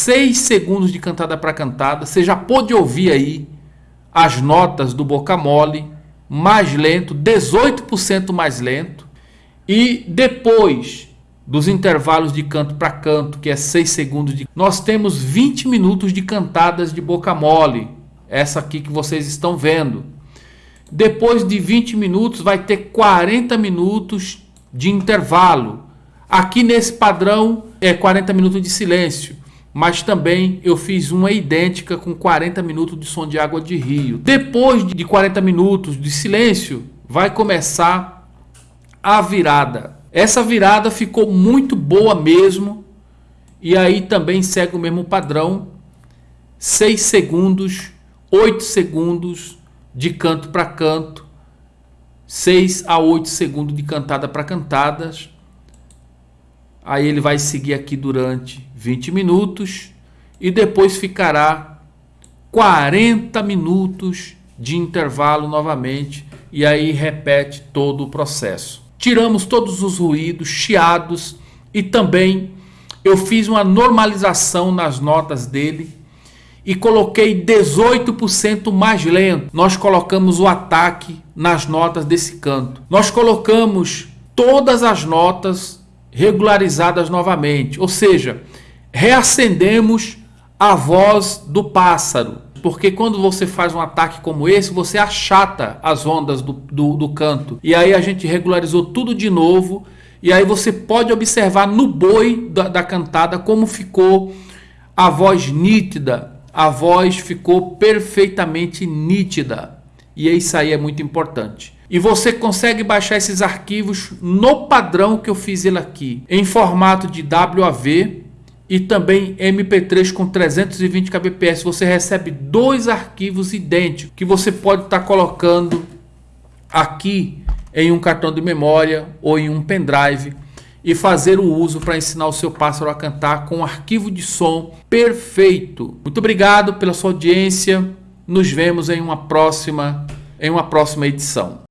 6 segundos de cantada para cantada. Você já pôde ouvir aí as notas do Boca Mole, mais lento, 18% mais lento. E depois dos intervalos de canto para canto, que é 6 segundos, de... nós temos 20 minutos de cantadas de boca mole. Essa aqui que vocês estão vendo. Depois de 20 minutos vai ter 40 minutos de intervalo. Aqui nesse padrão é 40 minutos de silêncio, mas também eu fiz uma idêntica com 40 minutos de som de água de rio. Depois de 40 minutos de silêncio, vai começar a virada. Essa virada ficou muito boa mesmo. E aí também segue o mesmo padrão. 6 segundos, 8 segundos de canto para canto. 6 a 8 segundos de cantada para cantadas. Aí ele vai seguir aqui durante 20 minutos e depois ficará 40 minutos de intervalo novamente e aí repete todo o processo tiramos todos os ruídos, chiados e também eu fiz uma normalização nas notas dele e coloquei 18% mais lento. Nós colocamos o ataque nas notas desse canto. Nós colocamos todas as notas regularizadas novamente, ou seja, reacendemos a voz do pássaro porque quando você faz um ataque como esse, você achata as ondas do, do, do canto. E aí a gente regularizou tudo de novo. E aí você pode observar no boi da, da cantada como ficou a voz nítida. A voz ficou perfeitamente nítida. E isso aí é muito importante. E você consegue baixar esses arquivos no padrão que eu fiz ele aqui, em formato de WAV e também MP3 com 320 kbps. Você recebe dois arquivos idênticos que você pode estar tá colocando aqui em um cartão de memória ou em um pendrive e fazer o uso para ensinar o seu pássaro a cantar com um arquivo de som perfeito. Muito obrigado pela sua audiência. Nos vemos em uma próxima em uma próxima edição.